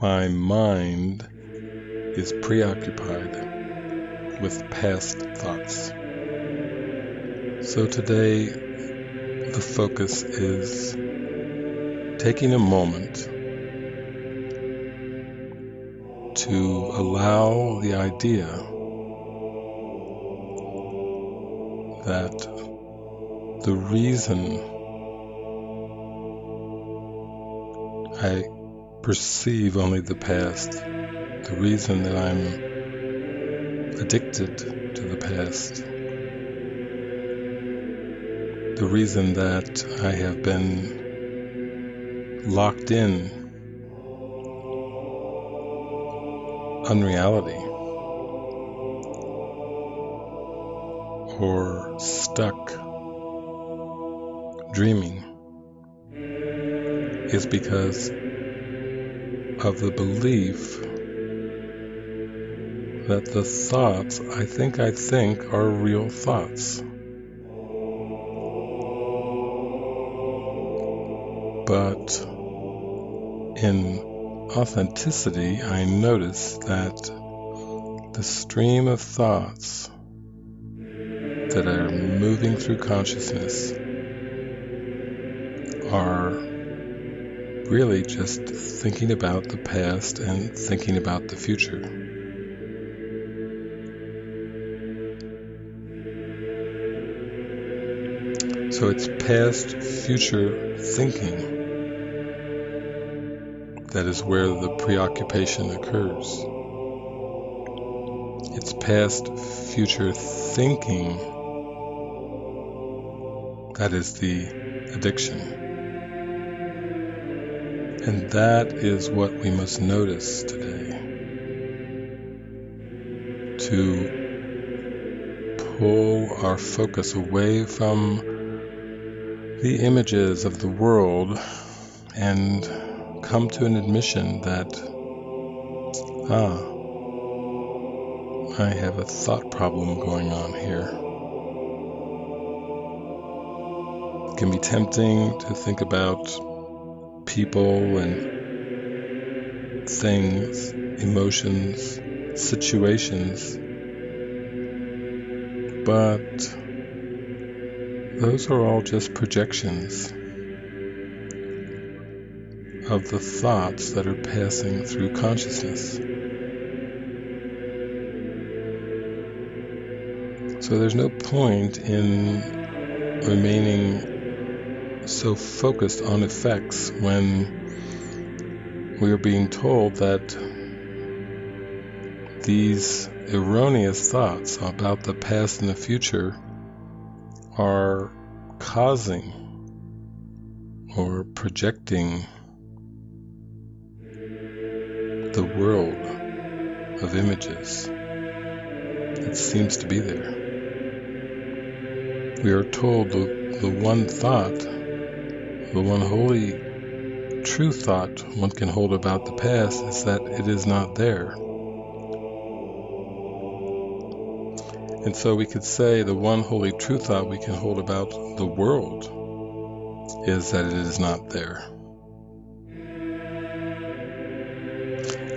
my mind is preoccupied with past thoughts. So today, the focus is taking a moment to allow the idea that the reason I perceive only the past, the reason that I'm addicted to the past. The reason that I have been locked in unreality or stuck dreaming is because of the belief that the thoughts I think I think are real thoughts. But in authenticity, I notice that the stream of thoughts that are moving through consciousness are really just thinking about the past and thinking about the future. So it's past future thinking that is where the preoccupation occurs. It's past future thinking that is the addiction. And that is what we must notice today. To pull our focus away from the images of the world and come to an admission that, ah, I have a thought problem going on here. It can be tempting to think about people and things, emotions, situations, but those are all just projections of the thoughts that are passing through consciousness. So there's no point in remaining so focused on effects when we are being told that these erroneous thoughts about the past and the future are causing or projecting the world of images that seems to be there. We are told the, the one thought, the one holy true thought one can hold about the past is that it is not there. And so we could say the one holy true thought we can hold about the world is that it is not there.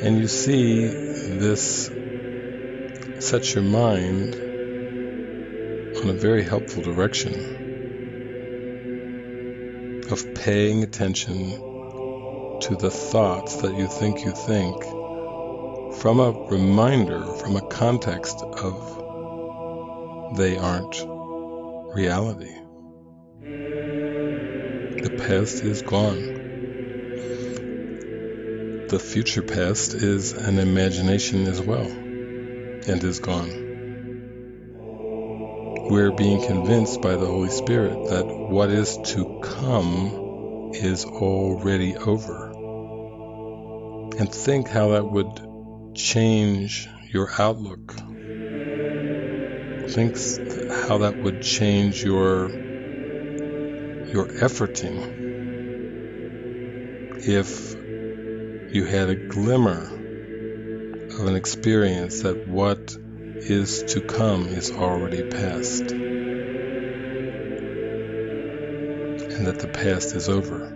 And you see, this sets your mind on a very helpful direction of paying attention to the thoughts that you think you think from a reminder, from a context of they aren't reality. The past is gone. The future past is an imagination as well and is gone. We're being convinced by the Holy Spirit that what is to come is already over. And think how that would change your outlook Think how that would change your your efforting if you had a glimmer of an experience that what is to come is already past and that the past is over.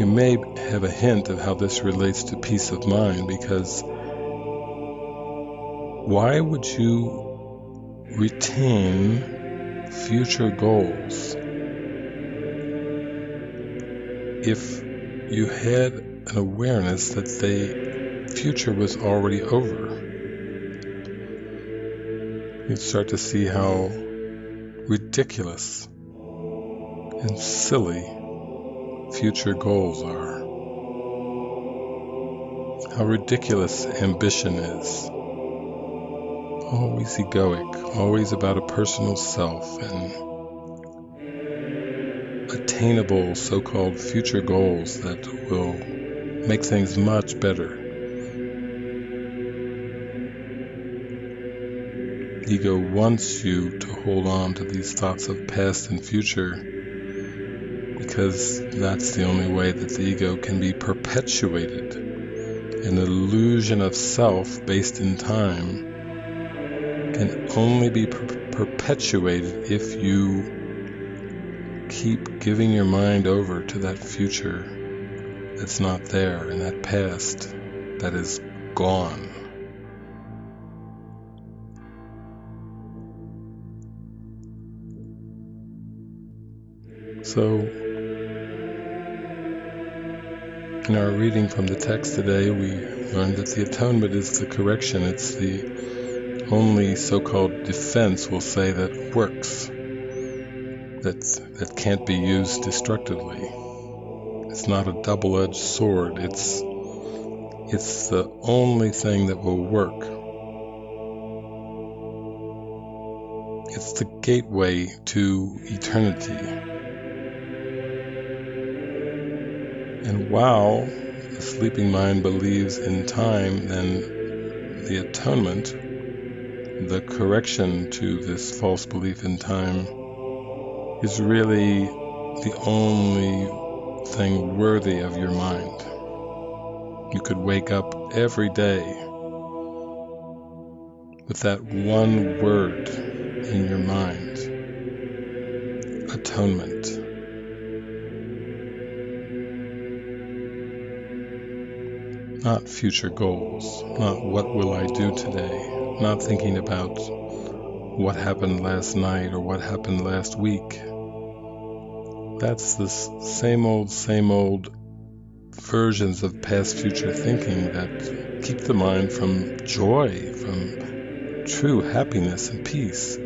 you may have a hint of how this relates to peace of mind because why would you retain future goals if you had an awareness that the future was already over? You'd start to see how ridiculous and silly future goals are. How ridiculous ambition is. Always egoic, always about a personal self and attainable so called future goals that will make things much better. Ego wants you to hold on to these thoughts of past and future because that's the only way that the ego can be perpetuated. An illusion of self based in time can only be per- perpetuated if you keep giving your mind over to that future that's not there and that past that is gone. So, in our reading from the text today, we learned that the atonement is the correction. It's the only so-called defense, we'll say, that works, that, that can't be used destructively. It's not a double-edged sword. It's, it's the only thing that will work. It's the gateway to eternity. And while the sleeping mind believes in time, then the atonement, the correction to this false belief in time, is really the only thing worthy of your mind. You could wake up every day with that one word in your mind atonement. Not future goals, not what will I do today, not thinking about what happened last night or what happened last week. That's the same old, same old versions of past future thinking that keep the mind from joy, from true happiness and peace.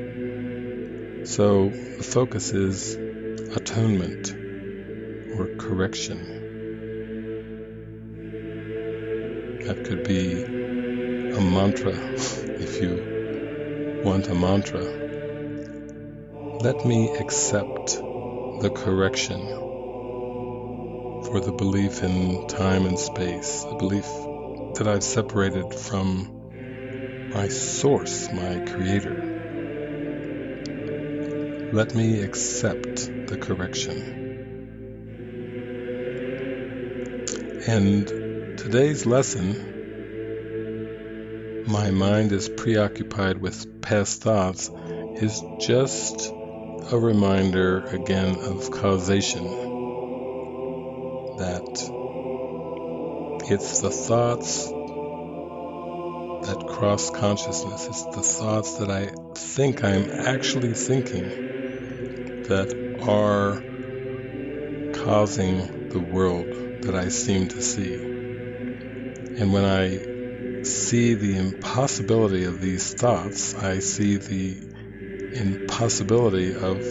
So the focus is atonement or correction. That could be a mantra if you want a mantra. Let me accept the correction for the belief in time and space, the belief that I've separated from my source, my creator. Let me accept the correction. And today's lesson, my mind is preoccupied with past thoughts, is just a reminder again of causation. That it's the thoughts that cross consciousness, it's the thoughts that I think I'm actually thinking that are causing the world that I seem to see. And when I see the impossibility of these thoughts, I see the impossibility of,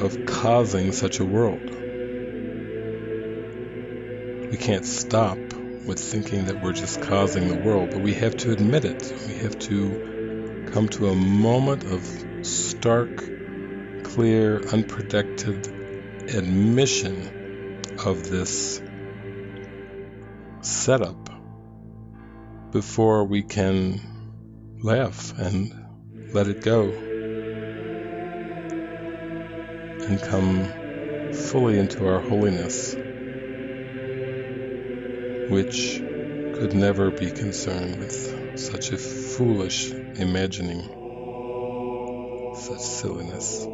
of causing such a world. We can't stop with thinking that we're just causing the world, but we have to admit it. We have to come to a moment of stark, clear, unprotected admission of this setup before we can laugh and let it go and come fully into our holiness, which could never be concerned with such a foolish imagining, such silliness.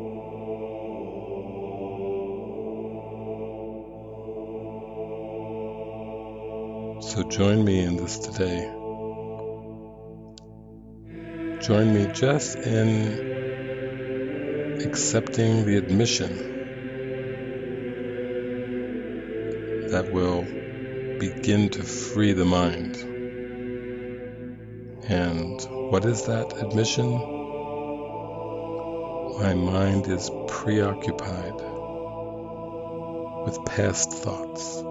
So join me in this today. Join me just in accepting the admission that will begin to free the mind. And what is that admission? My mind is preoccupied with past thoughts.